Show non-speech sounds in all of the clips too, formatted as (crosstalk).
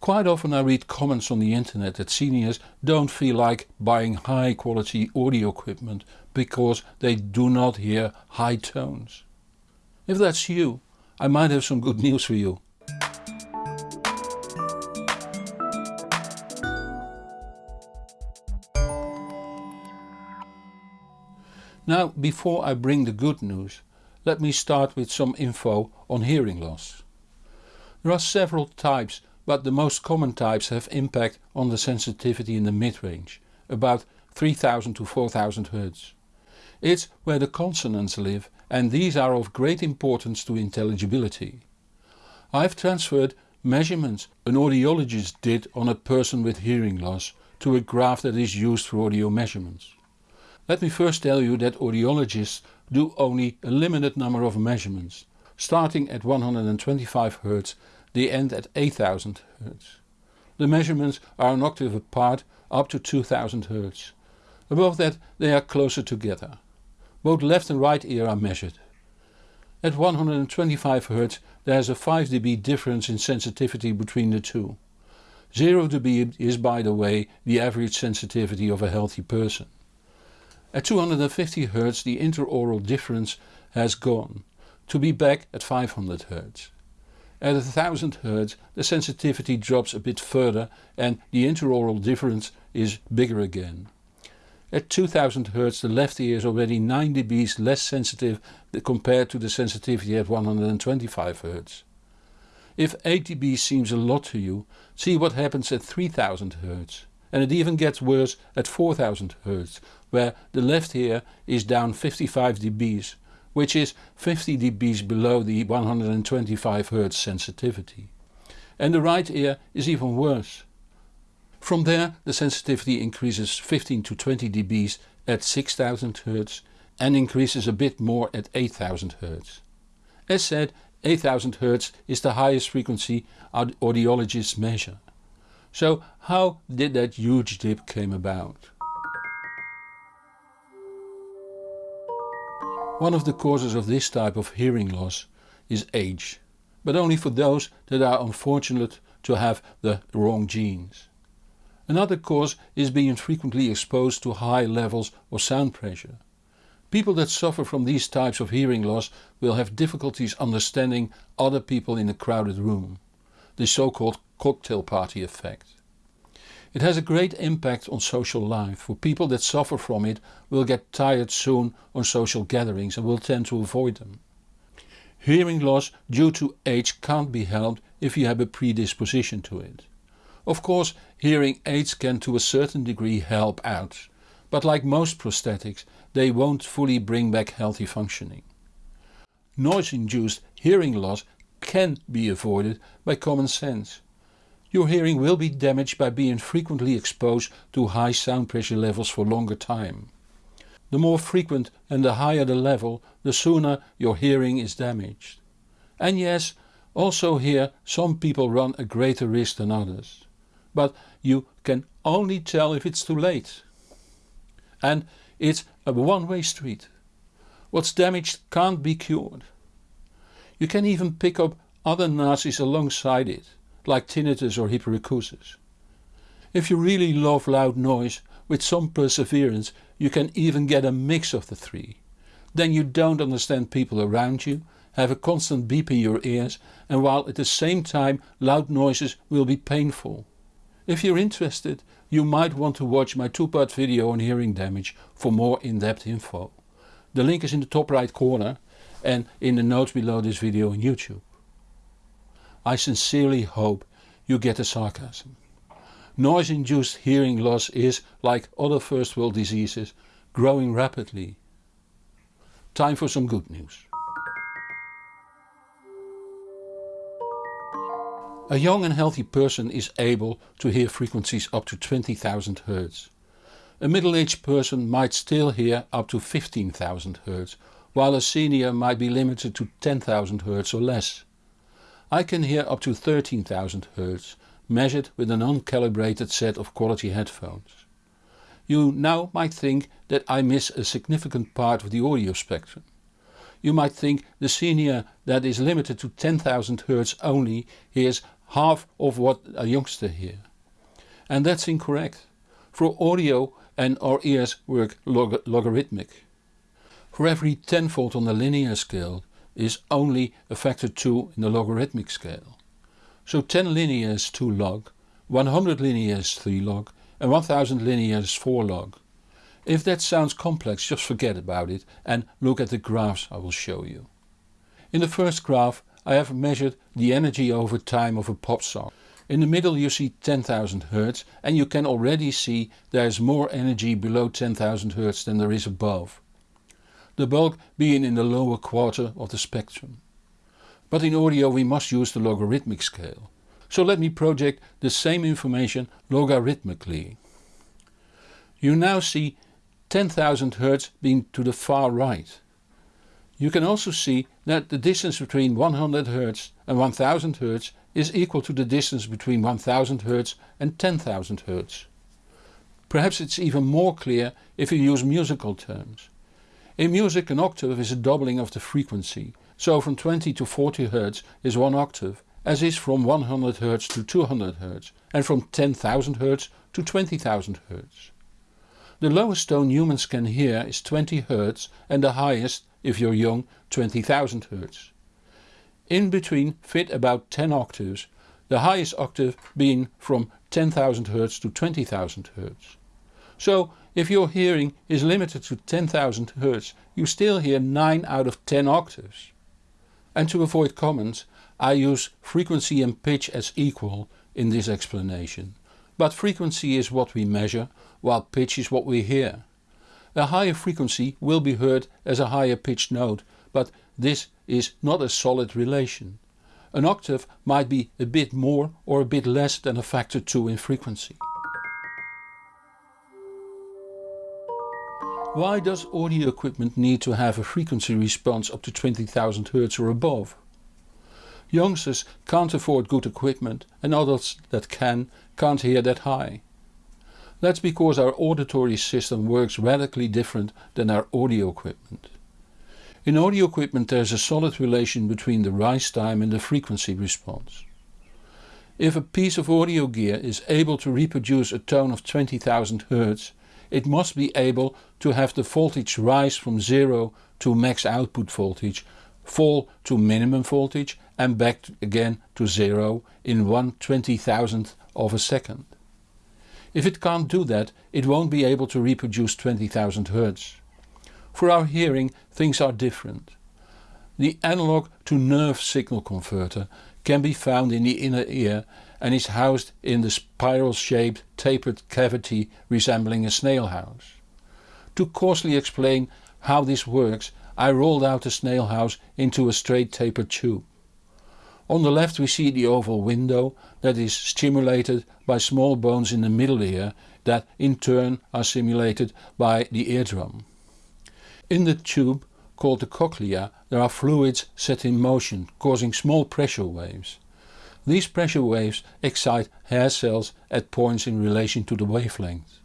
Quite often I read comments on the internet that seniors don't feel like buying high quality audio equipment because they do not hear high tones. If that's you, I might have some good (laughs) news for you. Now before I bring the good news, let me start with some info on hearing loss. There are several types but the most common types have impact on the sensitivity in the mid-range, about 3000 to 4000 Hz. It's where the consonants live and these are of great importance to intelligibility. I've transferred measurements an audiologist did on a person with hearing loss to a graph that is used for audio measurements. Let me first tell you that audiologists do only a limited number of measurements, starting at 125 Hz they end at 8000 Hz. The measurements are an octave apart up to 2000 Hz. Above that they are closer together. Both left and right ear are measured. At 125 Hz there is a 5 dB difference in sensitivity between the two. 0 dB is by the way the average sensitivity of a healthy person. At 250 Hz the interaural difference has gone, to be back at 500 Hz. At 1000 Hz the sensitivity drops a bit further and the interaural difference is bigger again. At 2000 Hz the left ear is already 9 dB less sensitive compared to the sensitivity at 125 Hz. If 8 dB seems a lot to you, see what happens at 3000 Hz. And it even gets worse at 4000 Hz, where the left ear is down 55 dB which is 50 dBs below the 125 Hz sensitivity. And the right ear is even worse. From there the sensitivity increases 15 to 20 dBs at 6000 Hz and increases a bit more at 8000 Hz. As said 8000 Hz is the highest frequency audiologists measure. So how did that huge dip came about? One of the causes of this type of hearing loss is age, but only for those that are unfortunate to have the wrong genes. Another cause is being frequently exposed to high levels of sound pressure. People that suffer from these types of hearing loss will have difficulties understanding other people in a crowded room, the so-called cocktail party effect. It has a great impact on social life, for people that suffer from it will get tired soon on social gatherings and will tend to avoid them. Hearing loss due to age can't be helped if you have a predisposition to it. Of course hearing aids can to a certain degree help out, but like most prosthetics they won't fully bring back healthy functioning. Noise-induced hearing loss can be avoided by common sense. Your hearing will be damaged by being frequently exposed to high sound pressure levels for longer time. The more frequent and the higher the level, the sooner your hearing is damaged. And yes, also here some people run a greater risk than others. But you can only tell if it's too late. And it's a one-way street. What's damaged can't be cured. You can even pick up other Nazis alongside it like tinnitus or hyperacusis. If you really love loud noise, with some perseverance you can even get a mix of the three. Then you don't understand people around you, have a constant beep in your ears and while at the same time loud noises will be painful. If you're interested you might want to watch my two-part video on hearing damage for more in-depth info. The link is in the top right corner and in the notes below this video on YouTube. I sincerely hope you get the sarcasm. Noise-induced hearing loss is, like other first world diseases, growing rapidly. Time for some good news. A young and healthy person is able to hear frequencies up to 20,000 Hz. A middle-aged person might still hear up to 15,000 Hz, while a senior might be limited to 10,000 Hz or less. I can hear up to 13,000 Hz, measured with an uncalibrated set of quality headphones. You now might think that I miss a significant part of the audio spectrum. You might think the senior that is limited to 10,000 Hz only hears half of what a youngster hears. And that's incorrect. For audio and our ears work log logarithmic. For every tenfold on the linear scale is only a factor 2 in the logarithmic scale. So 10 linear is 2 log, 100 linear is 3 log and 1000 linear is 4 log. If that sounds complex just forget about it and look at the graphs I will show you. In the first graph I have measured the energy over time of a pop song. In the middle you see 10,000 Hz and you can already see there is more energy below 10,000 Hz than there is above. The bulk being in the lower quarter of the spectrum. But in audio we must use the logarithmic scale. So let me project the same information logarithmically. You now see 10,000 Hz being to the far right. You can also see that the distance between 100 Hz and 1000 Hz is equal to the distance between 1000 Hz and 10,000 Hz. Perhaps it's even more clear if you use musical terms. In music an octave is a doubling of the frequency, so from 20 to 40 Hz is one octave, as is from 100 Hz to 200 Hz and from 10,000 Hz to 20,000 Hz. The lowest tone humans can hear is 20 Hz and the highest, if you're young, 20,000 Hz. In between fit about 10 octaves, the highest octave being from 10,000 Hz to 20,000 Hz. So if your hearing is limited to 10,000 Hz you still hear 9 out of 10 octaves. And to avoid comments I use frequency and pitch as equal in this explanation. But frequency is what we measure while pitch is what we hear. A higher frequency will be heard as a higher pitched note but this is not a solid relation. An octave might be a bit more or a bit less than a factor 2 in frequency. Why does audio equipment need to have a frequency response up to 20,000 Hz or above? Youngsters can't afford good equipment and adults that can can't hear that high. That's because our auditory system works radically different than our audio equipment. In audio equipment there is a solid relation between the rise time and the frequency response. If a piece of audio gear is able to reproduce a tone of 20,000 Hz, it must be able to have the voltage rise from 0 to max output voltage, fall to minimum voltage and back again to 0 in 1 20,000th of a second. If it can't do that it won't be able to reproduce 20,000 Hz. For our hearing things are different. The analog to nerve signal converter can be found in the inner ear and is housed in the spiral shaped tapered cavity resembling a snail house. To coarsely explain how this works I rolled out the snail house into a straight tapered tube. On the left we see the oval window that is stimulated by small bones in the middle ear that in turn are stimulated by the eardrum. In the tube, called the cochlea, there are fluids set in motion causing small pressure waves. These pressure waves excite hair cells at points in relation to the wavelength.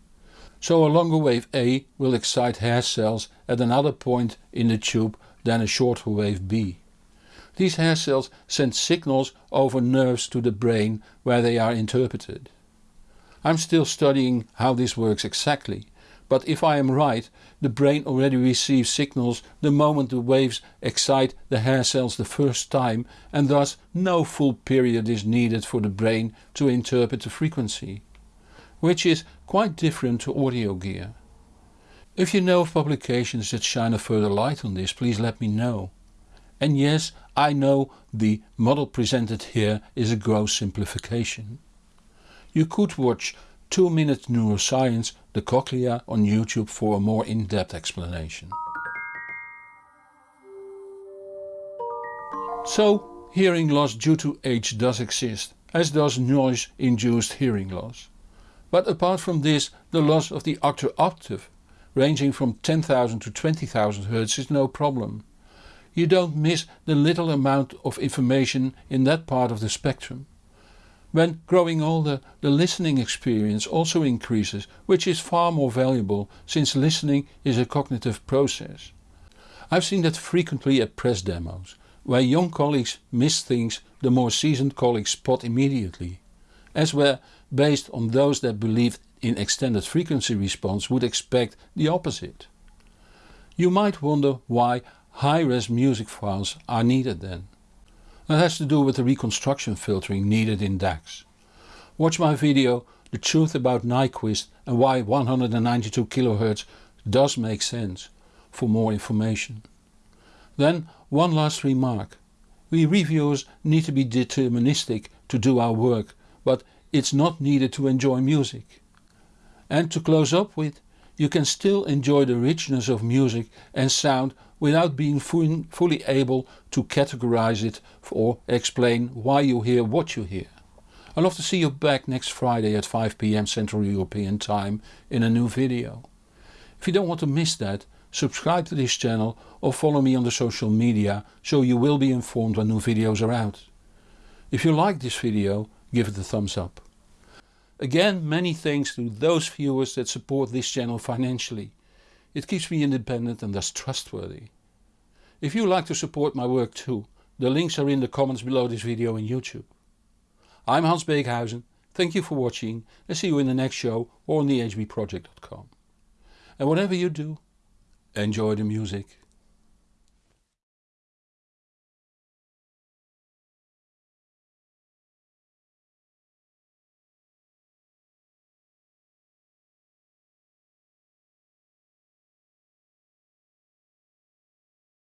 So a longer wave A will excite hair cells at another point in the tube than a shorter wave B. These hair cells send signals over nerves to the brain where they are interpreted. I'm still studying how this works exactly but if I am right, the brain already receives signals the moment the waves excite the hair cells the first time and thus no full period is needed for the brain to interpret the frequency. Which is quite different to audio gear. If you know of publications that shine a further light on this please let me know. And yes, I know the model presented here is a gross simplification. You could watch 2 Minute Neuroscience the cochlea on YouTube for a more in-depth explanation. So hearing loss due to age does exist, as does noise-induced hearing loss. But apart from this the loss of the octave octave ranging from 10,000 to 20,000 Hz is no problem. You don't miss the little amount of information in that part of the spectrum. When growing older the listening experience also increases which is far more valuable since listening is a cognitive process. I've seen that frequently at press demos. where young colleagues miss things the more seasoned colleagues spot immediately, as where based on those that believed in extended frequency response would expect the opposite. You might wonder why high-res music files are needed then. That has to do with the reconstruction filtering needed in DACs. Watch my video The Truth About Nyquist and why 192 kHz does make sense for more information. Then one last remark. We reviewers need to be deterministic to do our work but it's not needed to enjoy music. And to close up with, you can still enjoy the richness of music and sound without being fully able to categorize it or explain why you hear what you hear. I'd love to see you back next Friday at 5pm Central European time in a new video. If you don't want to miss that, subscribe to this channel or follow me on the social media so you will be informed when new videos are out. If you like this video, give it a thumbs up. Again many thanks to those viewers that support this channel financially. It keeps me independent and thus trustworthy. If you like to support my work too, the links are in the comments below this video on YouTube. I'm Hans Beekhuyzen, thank you for watching and see you in the next show or on thehbproject.com. And whatever you do, enjoy the music.